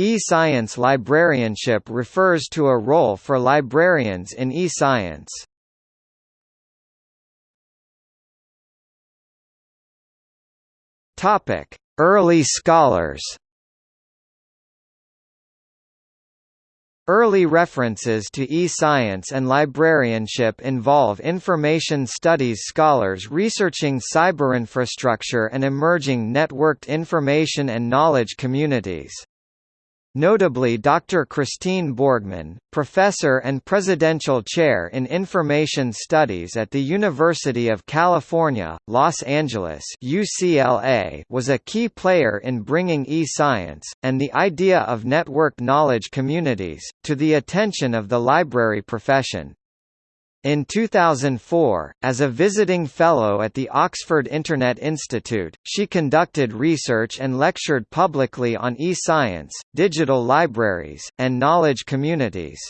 E-science librarianship refers to a role for librarians in e-science. Topic: Early scholars. Early references to e-science and librarianship involve information studies scholars researching cyberinfrastructure and emerging networked information and knowledge communities. Notably Dr. Christine Borgman, professor and presidential chair in Information Studies at the University of California, Los Angeles UCLA, was a key player in bringing e-science, and the idea of networked knowledge communities, to the attention of the library profession. In 2004, as a visiting fellow at the Oxford Internet Institute, she conducted research and lectured publicly on e-science, digital libraries, and knowledge communities.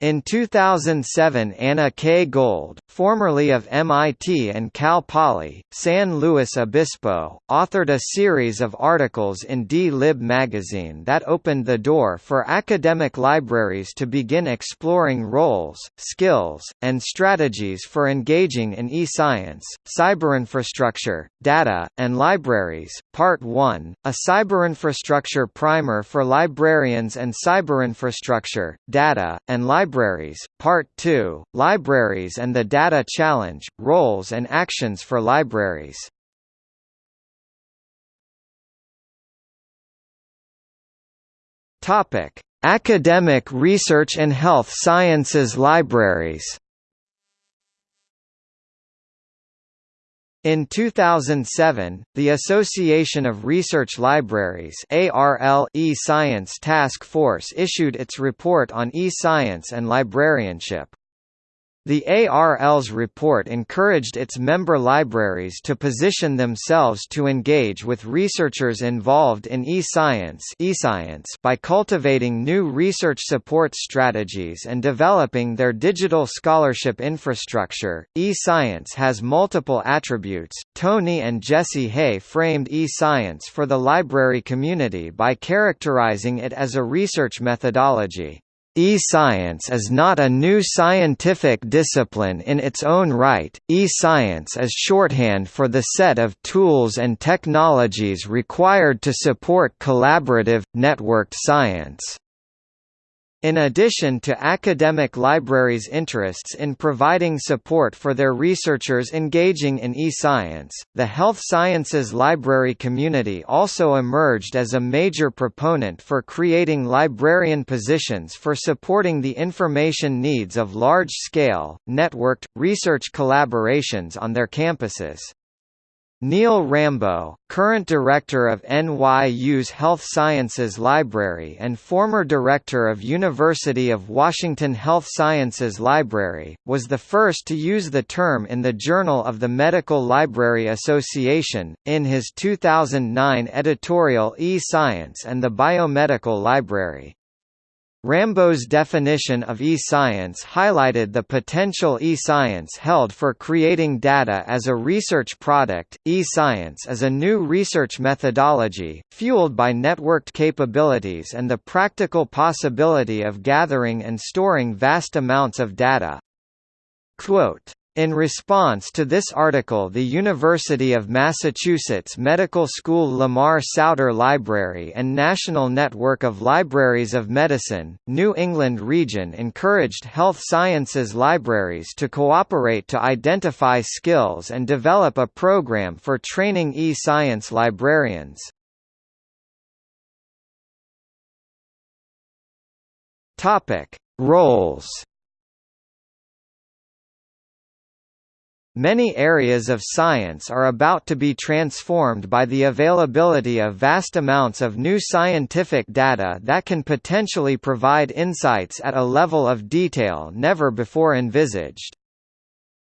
In 2007 Anna K. Gold, formerly of MIT and Cal Poly, San Luis Obispo, authored a series of articles in D-Lib magazine that opened the door for academic libraries to begin exploring roles, skills, and strategies for engaging in e-science, cyberinfrastructure, data, and libraries. Part 1, a cyberinfrastructure primer for librarians and cyberinfrastructure, data, and libraries Libraries, Part 2, Libraries and the Data Challenge, Roles and Actions for Libraries. Academic Research and Health Sciences Libraries. In 2007, the Association of Research Libraries e-Science Task Force issued its report on e-science and librarianship. The ARL's report encouraged its member libraries to position themselves to engage with researchers involved in e-science by cultivating new research support strategies and developing their digital scholarship infrastructure. E-science has multiple attributes. Tony and Jessie Hey framed e-science for the library community by characterizing it as a research methodology. E-science is not a new scientific discipline in its own right, e-science is shorthand for the set of tools and technologies required to support collaborative, networked science. In addition to academic libraries' interests in providing support for their researchers engaging in e-science, the health sciences library community also emerged as a major proponent for creating librarian positions for supporting the information needs of large-scale, networked, research collaborations on their campuses. Neil Rambo, current director of NYU's Health Sciences Library and former director of University of Washington Health Sciences Library, was the first to use the term in the Journal of the Medical Library Association, in his 2009 editorial E-Science and the Biomedical Library. Rambo's definition of e-science highlighted the potential e-science held for creating data as a research product. E-science is a new research methodology, fueled by networked capabilities and the practical possibility of gathering and storing vast amounts of data. Quote, in response to this article the University of Massachusetts Medical School Lamar Souter Library and National Network of Libraries of Medicine, New England region encouraged health sciences libraries to cooperate to identify skills and develop a program for training e-science librarians. Roles Many areas of science are about to be transformed by the availability of vast amounts of new scientific data that can potentially provide insights at a level of detail never before envisaged.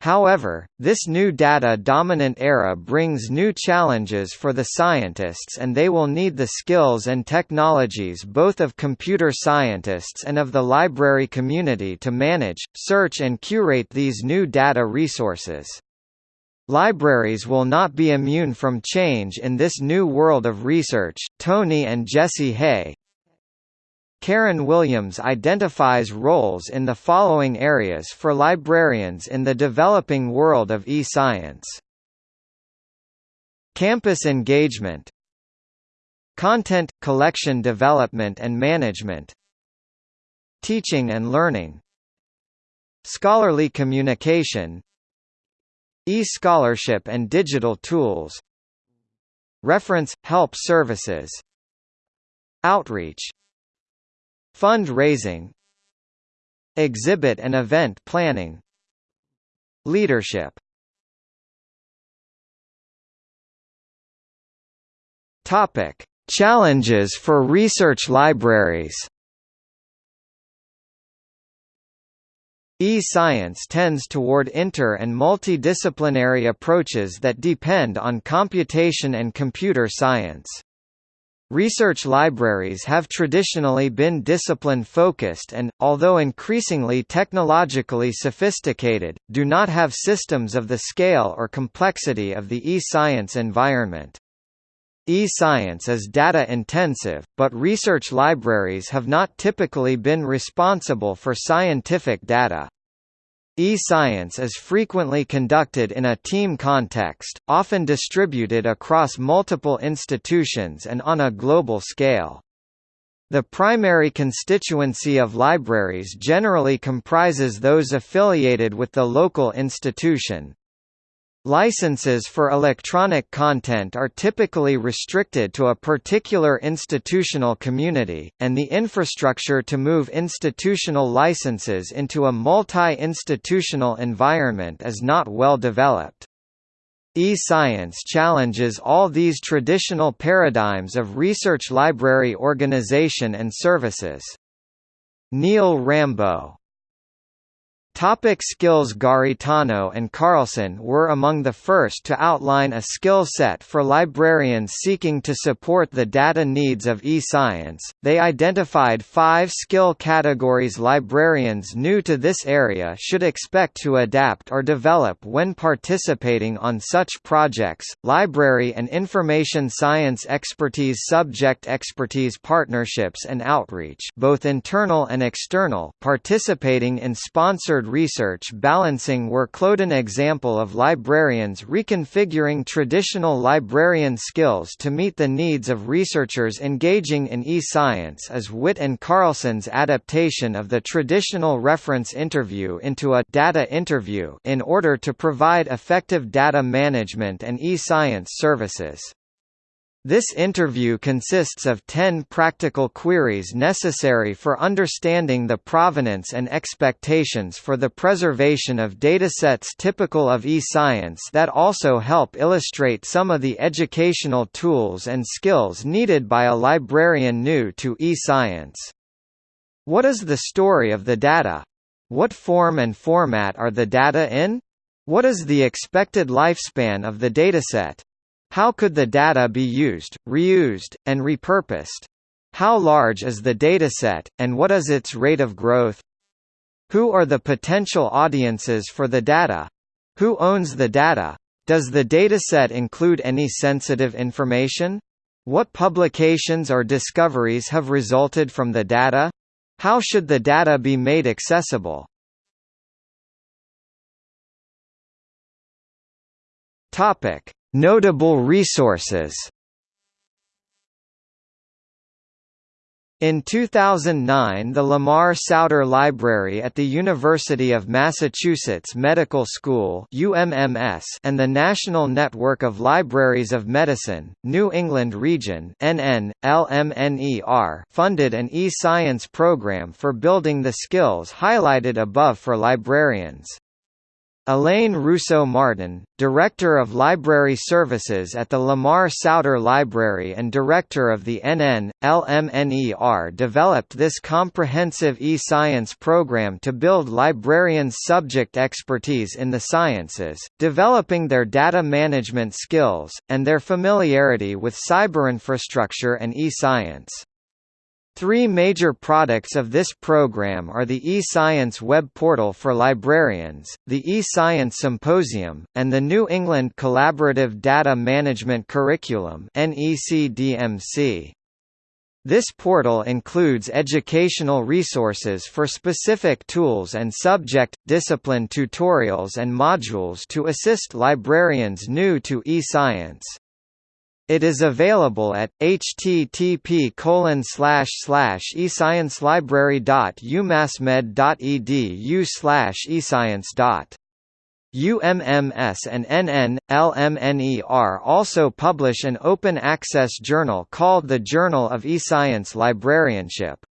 However, this new data-dominant era brings new challenges for the scientists and they will need the skills and technologies both of computer scientists and of the library community to manage, search and curate these new data resources. Libraries will not be immune from change in this new world of research. Tony and Jessie Hey Karen Williams identifies roles in the following areas for librarians in the developing world of e-science. Campus engagement Content, collection development and management Teaching and learning Scholarly communication E-scholarship and digital tools. Reference – help services. Outreach. Fund-raising. Exhibit and event planning. Leadership. Challenges for research libraries. E-science tends toward inter- and multidisciplinary approaches that depend on computation and computer science. Research libraries have traditionally been discipline-focused and, although increasingly technologically sophisticated, do not have systems of the scale or complexity of the e-science environment. E-science is data-intensive, but research libraries have not typically been responsible for scientific data. E-science is frequently conducted in a team context, often distributed across multiple institutions and on a global scale. The primary constituency of libraries generally comprises those affiliated with the local institution, Licenses for electronic content are typically restricted to a particular institutional community, and the infrastructure to move institutional licenses into a multi-institutional environment is not well developed. E-science challenges all these traditional paradigms of research library organization and services. Neil Rambo Topic skills Garritano and Carlson were among the first to outline a skill set for librarians seeking to support the data needs of e-science. They identified five skill categories librarians new to this area should expect to adapt or develop when participating on such projects, library and information science expertise subject expertise partnerships and outreach both internal and external participating in sponsored research balancing workload an example of librarians reconfiguring traditional librarian skills to meet the needs of researchers engaging in e-science is Witt and Carlson's adaptation of the traditional reference interview into a data interview in order to provide effective data management and e-science services. This interview consists of 10 practical queries necessary for understanding the provenance and expectations for the preservation of datasets typical of e-science that also help illustrate some of the educational tools and skills needed by a librarian new to e-science. What is the story of the data? What form and format are the data in? What is the expected lifespan of the dataset? How could the data be used, reused, and repurposed? How large is the dataset, and what is its rate of growth? Who are the potential audiences for the data? Who owns the data? Does the dataset include any sensitive information? What publications or discoveries have resulted from the data? How should the data be made accessible? Topic: Notable resources In 2009 the Lamar Souter Library at the University of Massachusetts Medical School UMMS and the National Network of Libraries of Medicine, New England Region funded an e-science program for building the skills highlighted above for librarians. Elaine Russo Martin, Director of Library Services at the Lamar Souter Library and Director of the NN, LMNER developed this comprehensive e-science program to build librarians' subject expertise in the sciences, developing their data management skills, and their familiarity with cyberinfrastructure and e-science. Three major products of this program are the eScience web portal for librarians, the eScience Symposium, and the New England Collaborative Data Management Curriculum. This portal includes educational resources for specific tools and subject, discipline tutorials and modules to assist librarians new to e-science. It is available at http esciencelibrary.umassmed.edu escience. UMMS and NN, LMNER also publish an open access journal called the Journal of eScience Librarianship.